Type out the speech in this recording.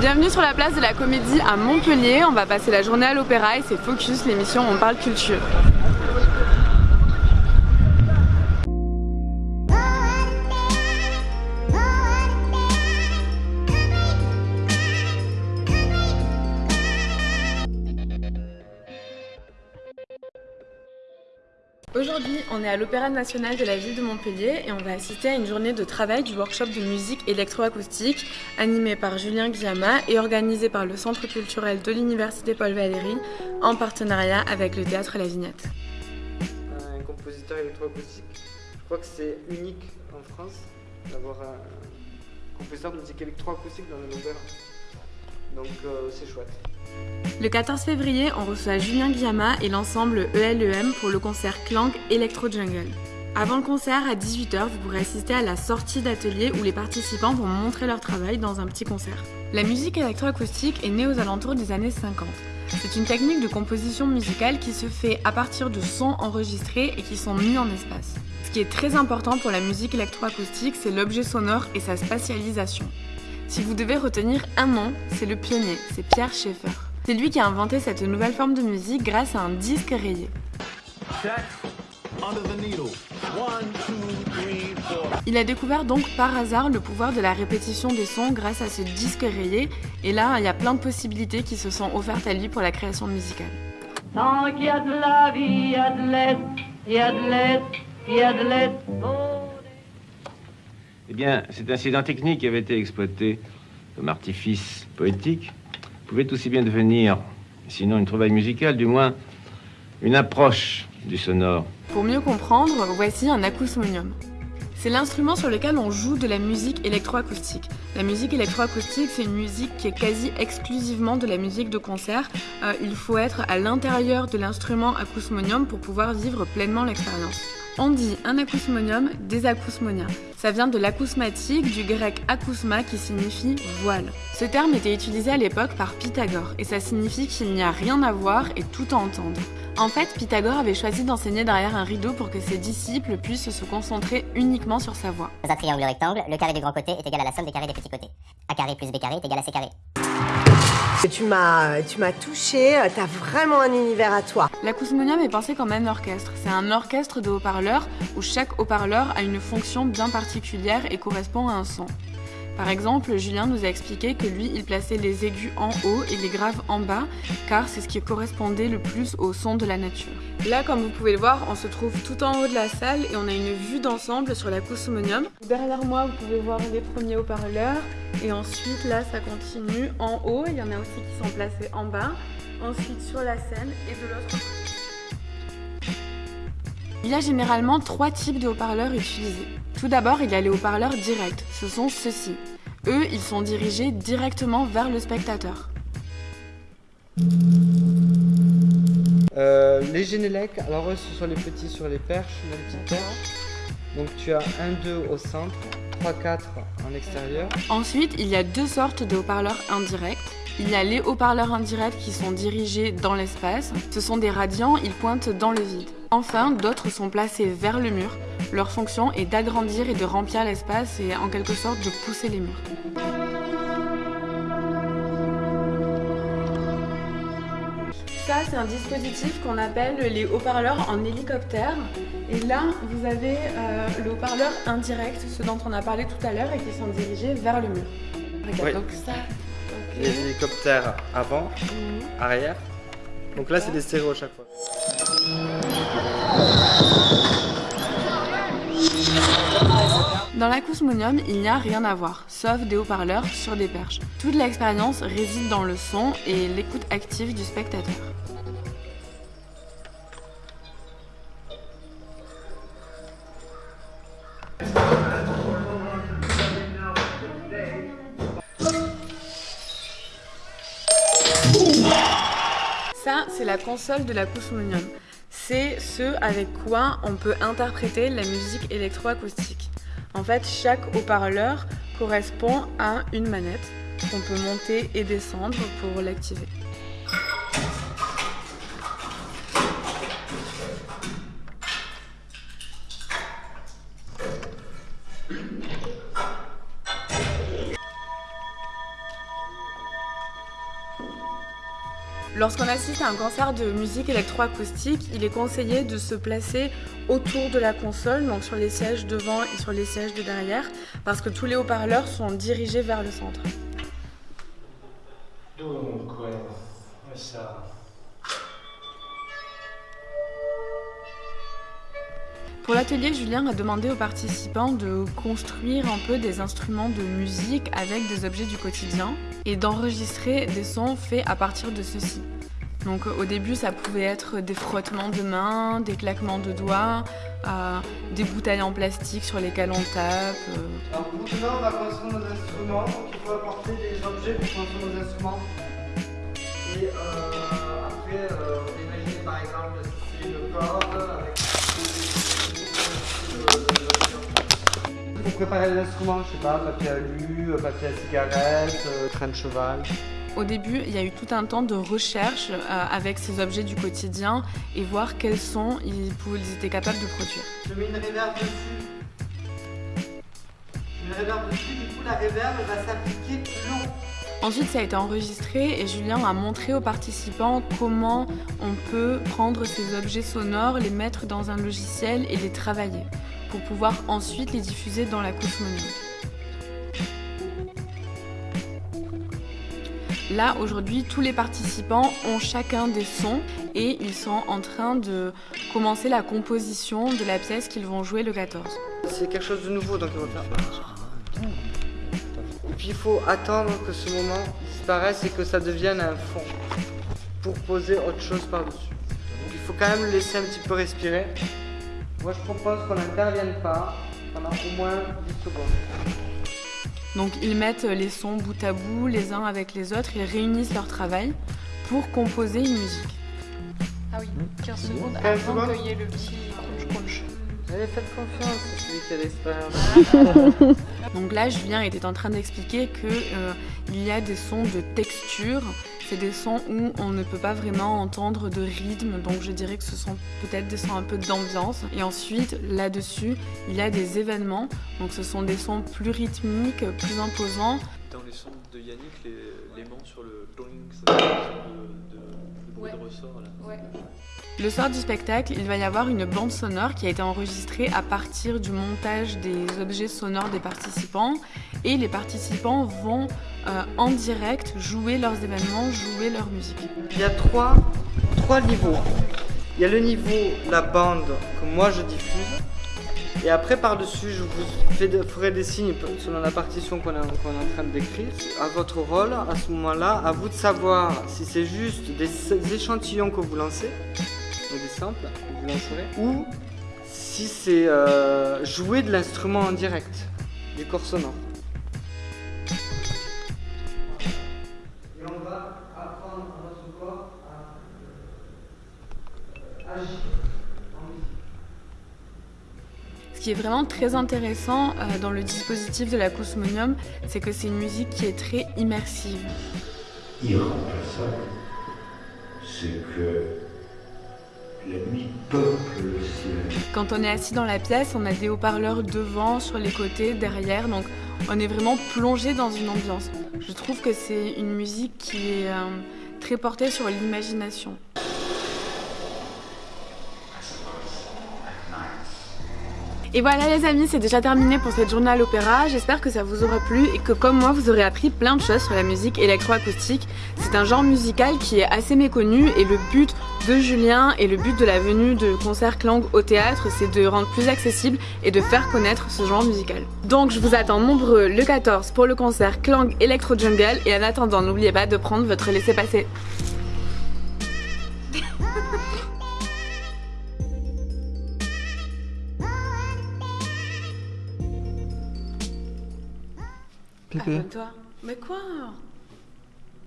Bienvenue sur la place de la Comédie à Montpellier. On va passer la journée à l'Opéra et c'est Focus, l'émission on parle culture. Aujourd'hui, on est à l'Opéra National de la ville de Montpellier et on va assister à une journée de travail du workshop de musique électroacoustique animé par Julien Guillama et organisé par le Centre culturel de l'Université Paul Valéry en partenariat avec le Théâtre La Vignette. Un compositeur électroacoustique, je crois que c'est unique en France d'avoir un compositeur de musique électroacoustique dans le opéra. Donc euh, c'est chouette. Le 14 février, on reçoit Julien Guillama et l'ensemble ELEM pour le concert Clang Electro Jungle. Avant le concert, à 18h, vous pourrez assister à la sortie d'atelier où les participants vont montrer leur travail dans un petit concert. La musique électroacoustique est née aux alentours des années 50. C'est une technique de composition musicale qui se fait à partir de sons enregistrés et qui sont mis en espace. Ce qui est très important pour la musique électroacoustique, c'est l'objet sonore et sa spatialisation. Si vous devez retenir un nom, c'est le pionnier, c'est Pierre Schaeffer. C'est lui qui a inventé cette nouvelle forme de musique grâce à un disque rayé. Il a découvert donc par hasard le pouvoir de la répétition des sons grâce à ce disque rayé, et là, il y a plein de possibilités qui se sont offertes à lui pour la création musicale. De la. Eh bien, cet incident technique qui avait été exploité comme artifice poétique pouvait aussi bien devenir, sinon une trouvaille musicale, du moins une approche du sonore. Pour mieux comprendre, voici un acousmonium. C'est l'instrument sur lequel on joue de la musique électroacoustique. La musique électroacoustique, c'est une musique qui est quasi exclusivement de la musique de concert. Euh, il faut être à l'intérieur de l'instrument acousmonium pour pouvoir vivre pleinement l'expérience. On dit un acousmonium, des acousmonia. Ça vient de l'acousmatique, du grec acousma qui signifie voile. Ce terme était utilisé à l'époque par Pythagore et ça signifie qu'il n'y a rien à voir et tout à entendre. En fait, Pythagore avait choisi d'enseigner derrière un rideau pour que ses disciples puissent se concentrer uniquement sur sa voix. Dans un triangle rectangle, le carré du grand côté est égal à la somme des carrés des petits côtés. A carré plus B carré est égal à C carré. Tu m'as, tu m'as touché, t'as vraiment un univers à toi. L'acousmonium est pensé comme un orchestre. C'est un orchestre de haut-parleurs où chaque haut-parleur a une fonction bien particulière et correspond à un son. Par exemple, Julien nous a expliqué que lui, il plaçait les aigus en haut et les graves en bas, car c'est ce qui correspondait le plus au son de la nature. Là, comme vous pouvez le voir, on se trouve tout en haut de la salle et on a une vue d'ensemble sur l'acousmonium. Derrière moi, vous pouvez voir les premiers haut-parleurs et ensuite, là, ça continue en haut. Il y en a aussi qui sont placés en bas. Ensuite, sur la scène et de l'autre côté. Il y a généralement trois types de haut-parleurs utilisés. Tout d'abord, il y a les haut-parleurs directs. Ce sont ceux-ci. Eux, ils sont dirigés directement vers le spectateur. Euh, les Genelec, alors eux ce sont les petits sur les perches, les petites perches. Donc tu as un 2 au centre, 3, 4 en extérieur. Ensuite, il y a deux sortes de haut-parleurs indirects. Il y a les haut-parleurs indirects qui sont dirigés dans l'espace. Ce sont des radiants, ils pointent dans le vide. Enfin, d'autres sont placés vers le mur. Leur fonction est d'agrandir et de remplir l'espace et en quelque sorte de pousser les murs. Ça, c'est un dispositif qu'on appelle les haut-parleurs en hélicoptère. Et là, vous avez euh, le haut-parleur indirect, ceux dont on a parlé tout à l'heure et qui sont dirigés vers le mur. Regarde, Oui. donc ça. Les hélicoptères avant, Mhm. arrière. Donc là c'est des stéréos à chaque fois. Dans l'acousmonium, il n'y a rien à voir, sauf des haut-parleurs sur des perches. Toute l'expérience réside dans le son et l'écoute active du spectateur. Ça, c'est la console de l'acousmonium. C'est ce avec quoi on peut interpréter la musique électroacoustique. En fait, chaque haut-parleur correspond à une manette qu'on peut monter et descendre pour l'activer. Lorsqu'on assiste à un concert de musique électroacoustique, il est conseillé de se placer autour de la console, donc sur les sièges devant et sur les sièges de derrière, parce que tous les haut-parleurs sont dirigés vers le centre. Donc, ouais, ça. Pour l'atelier, Julien a demandé aux participants de construire un peu des instruments de musique avec des objets du quotidien et d'enregistrer des sons faits à partir de ceux-ci. Donc au début, ça pouvait être des frottements de mains, des claquements de doigts, euh, des bouteilles en plastique sur lesquelles on tape. euh. Alors on va construire nos instruments, donc il faut apporter des objets pour construire nos instruments. Et euh, après, euh, on peut imaginer par exemple c'est une corde avec pour préparer les instruments, je sais pas, papier alu, papier à cigarette, euh, train de cheval. Au début, il y a eu tout un temps de recherche euh, avec ces objets du quotidien et voir quels sons ils, étaient capables de produire. Je mets une réverb dessus. Je mets une réverb dessus, du coup la réverb elle va s'appliquer plus long. Ensuite, ça a été enregistré et Julien a montré aux participants comment on peut prendre ces objets sonores, les mettre dans un logiciel et les travailler pour pouvoir ensuite les diffuser dans la cosmonie. Là, aujourd'hui, tous les participants ont chacun des sons et ils sont en train de commencer la composition de la pièce qu'ils vont jouer le 14. C'est quelque chose de nouveau donc ils vont faire. Et puis il faut attendre que ce moment disparaisse et que ça devienne un fond pour poser autre chose par-dessus. Il faut quand même laisser un petit peu respirer. Moi je propose qu'on n'intervienne pas pendant au moins 10 secondes. Donc ils mettent les sons bout à bout, les uns avec les autres, ils réunissent leur travail pour composer une musique. Ah oui, 15 secondes 15 avant qu'il y ait le petit crunch crunch. Allez, faites confiance, c'est celui qui a l'expérience. Donc là, Julien était en train d'expliquer que euh, y a des sons de texture. C'est des sons où on ne peut pas vraiment entendre de rythme, donc je dirais que ce sont peut-être des sons un peu d'ambiance. Et ensuite, là-dessus, il y a des événements, donc ce sont des sons plus rythmiques, plus imposants. Dans les sons de Yannick, les, les mains sur le dong, ça fait de, de, de bruit Ouais. de ressort là. Ouais. Le soir du spectacle, il va y avoir une bande sonore qui a été enregistrée à partir du montage des objets sonores des participants. Et les participants vont euh, en direct jouer leurs événements, jouer leur musique. Il y a trois, trois niveaux. Il y a le niveau, la bande que moi je diffuse. Et après, par-dessus, je vous ferai des signes selon la partition qu'on est, qu'on est en train de décrire. À votre rôle, à ce moment-là, à vous de savoir si c'est juste des, échantillons que vous lancez, des samples que vous lancerez, ou si c'est euh, jouer de l'instrument en direct, du corps sonore. Ce qui est vraiment très intéressant euh, dans le dispositif de la Cosmonium, c'est que c'est une musique qui est très immersive. irremplaçable, c'est que la nuit peuple le ciel. Quand on est assis dans la pièce, on a des haut-parleurs devant, sur les côtés, derrière, donc on est vraiment plongé dans une ambiance. Je trouve que c'est une musique qui est euh, très portée sur l'imagination. Et voilà les amis, c'est déjà terminé pour cette journée à l'opéra. J'espère que ça vous aura plu et que comme moi, vous aurez appris plein de choses sur la musique électroacoustique. C'est un genre musical qui est assez méconnu et le but de Julien et le but de la venue de concert Clang au théâtre, c'est de rendre plus accessible et de faire connaître ce genre musical. Donc je vous attends nombreux le 14 pour le concert Clang Electro Jungle et en attendant, n'oubliez pas de prendre votre laissez-passer. Abonne-toi. Mais quoi?